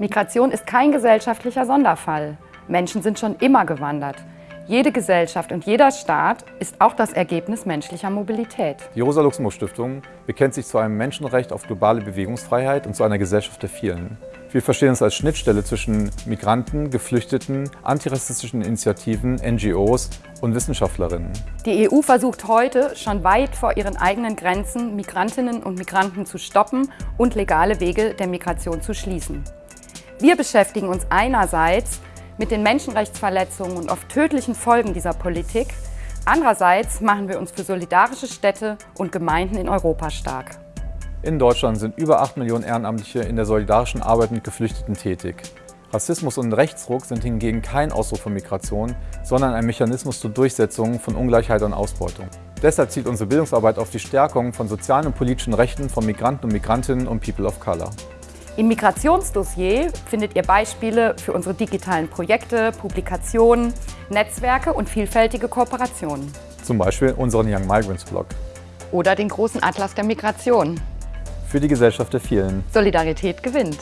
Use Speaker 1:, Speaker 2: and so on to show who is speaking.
Speaker 1: Migration ist kein gesellschaftlicher Sonderfall. Menschen sind schon immer gewandert. Jede Gesellschaft und jeder Staat ist auch das Ergebnis menschlicher Mobilität.
Speaker 2: Die Rosa-Luxemburg-Stiftung bekennt sich zu einem Menschenrecht auf globale Bewegungsfreiheit und zu einer Gesellschaft der vielen. Wir verstehen uns als Schnittstelle zwischen Migranten, Geflüchteten, antirassistischen Initiativen, NGOs und Wissenschaftlerinnen.
Speaker 1: Die EU versucht heute schon weit vor ihren eigenen Grenzen, Migrantinnen und Migranten zu stoppen und legale Wege der Migration zu schließen. Wir beschäftigen uns einerseits mit den Menschenrechtsverletzungen und oft tödlichen Folgen dieser Politik. Andererseits machen wir uns für solidarische Städte und Gemeinden in Europa stark.
Speaker 2: In Deutschland sind über 8 Millionen Ehrenamtliche in der solidarischen Arbeit mit Geflüchteten tätig. Rassismus und Rechtsruck sind hingegen kein Ausdruck von Migration, sondern ein Mechanismus zur Durchsetzung von Ungleichheit und Ausbeutung. Deshalb zielt unsere Bildungsarbeit auf die Stärkung von sozialen und politischen Rechten von Migranten und Migrantinnen und People of Color.
Speaker 1: Im Migrationsdossier findet ihr Beispiele für unsere digitalen Projekte, Publikationen, Netzwerke und vielfältige Kooperationen.
Speaker 2: Zum Beispiel unseren Young Migrants Blog.
Speaker 1: Oder den großen Atlas der Migration.
Speaker 2: Für die Gesellschaft der vielen.
Speaker 1: Solidarität gewinnt.